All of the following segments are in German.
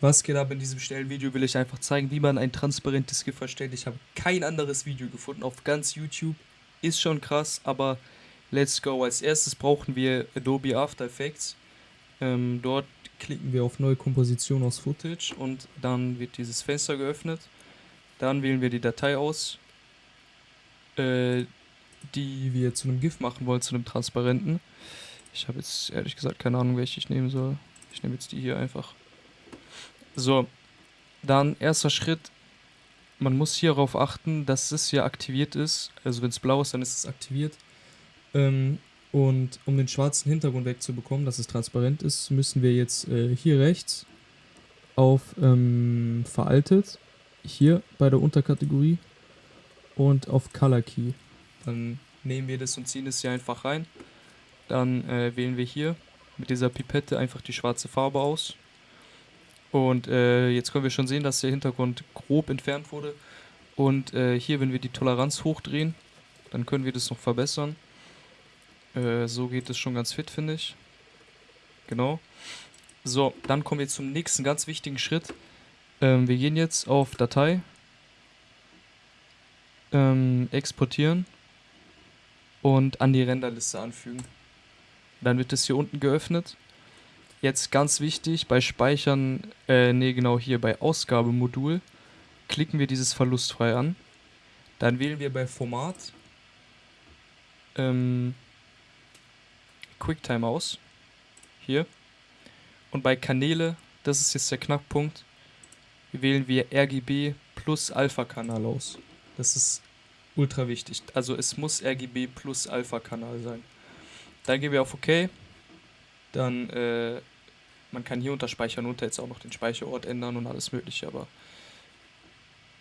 Was geht ab in diesem schnellen Video, will ich einfach zeigen, wie man ein transparentes GIF erstellt. Ich habe kein anderes Video gefunden auf ganz YouTube. Ist schon krass, aber let's go. Als erstes brauchen wir Adobe After Effects. Ähm, dort klicken wir auf Neue Komposition aus Footage und dann wird dieses Fenster geöffnet. Dann wählen wir die Datei aus, äh, die wir zu einem GIF machen wollen, zu einem transparenten. Ich habe jetzt ehrlich gesagt keine Ahnung, welche ich nehmen soll. Ich nehme jetzt die hier einfach. So, dann erster Schritt. Man muss hierauf achten, dass es hier aktiviert ist. Also wenn es blau ist, dann ist es aktiviert. Ähm, und um den schwarzen Hintergrund wegzubekommen, dass es transparent ist, müssen wir jetzt äh, hier rechts auf ähm, veraltet, hier bei der Unterkategorie und auf Color Key. Dann nehmen wir das und ziehen es hier einfach rein. Dann äh, wählen wir hier mit dieser Pipette einfach die schwarze Farbe aus. Und äh, jetzt können wir schon sehen, dass der Hintergrund grob entfernt wurde. Und äh, hier, wenn wir die Toleranz hochdrehen, dann können wir das noch verbessern. Äh, so geht es schon ganz fit, finde ich. Genau. So, dann kommen wir zum nächsten ganz wichtigen Schritt. Ähm, wir gehen jetzt auf Datei, ähm, exportieren und an die Renderliste anfügen. Dann wird es hier unten geöffnet Jetzt ganz wichtig, bei Speichern, äh, nee, genau hier bei Ausgabemodul, klicken wir dieses verlustfrei an. Dann wählen wir bei Format ähm, QuickTime aus. Hier. Und bei Kanäle, das ist jetzt der Knackpunkt, wählen wir RGB plus Alpha-Kanal aus. Das ist ultra wichtig. Also es muss RGB plus Alpha-Kanal sein. Dann gehen wir auf OK. Dann, äh, man kann hier unter Speichern unter jetzt auch noch den Speicherort ändern und alles mögliche, aber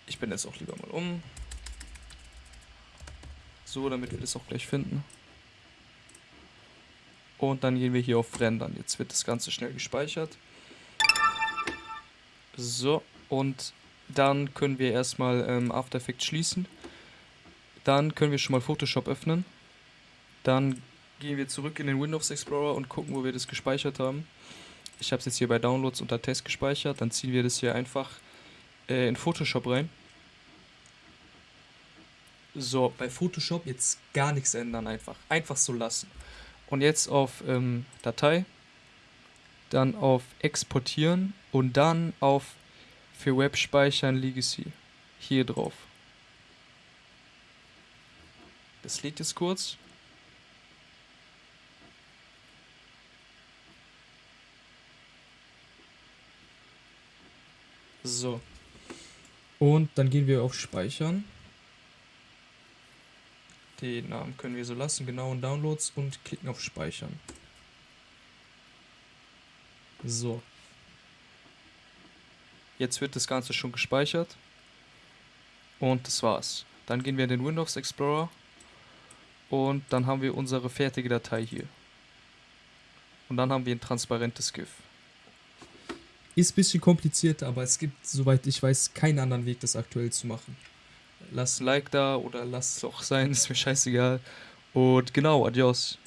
ich bin jetzt auch lieber mal um. So, damit wir das auch gleich finden. Und dann gehen wir hier auf Rendern. Jetzt wird das Ganze schnell gespeichert. So, und dann können wir erstmal ähm, After Effects schließen. Dann können wir schon mal Photoshop öffnen. Dann gehen wir zurück in den Windows Explorer und gucken, wo wir das gespeichert haben. Ich habe es jetzt hier bei Downloads unter Test gespeichert. Dann ziehen wir das hier einfach äh, in Photoshop rein. So, bei Photoshop jetzt gar nichts ändern einfach. Einfach so lassen. Und jetzt auf ähm, Datei, dann auf Exportieren und dann auf für Web speichern Legacy. Hier drauf. Das lädt jetzt kurz. So. Und dann gehen wir auf Speichern. Den Namen können wir so lassen, genau in Downloads und klicken auf Speichern. So. Jetzt wird das Ganze schon gespeichert. Und das war's. Dann gehen wir in den Windows Explorer und dann haben wir unsere fertige Datei hier. Und dann haben wir ein transparentes GIF. Ist ein bisschen kompliziert, aber es gibt, soweit ich weiß, keinen anderen Weg, das aktuell zu machen. Lass ein Like da oder lass es auch sein, ist mir scheißegal. Und genau, adios.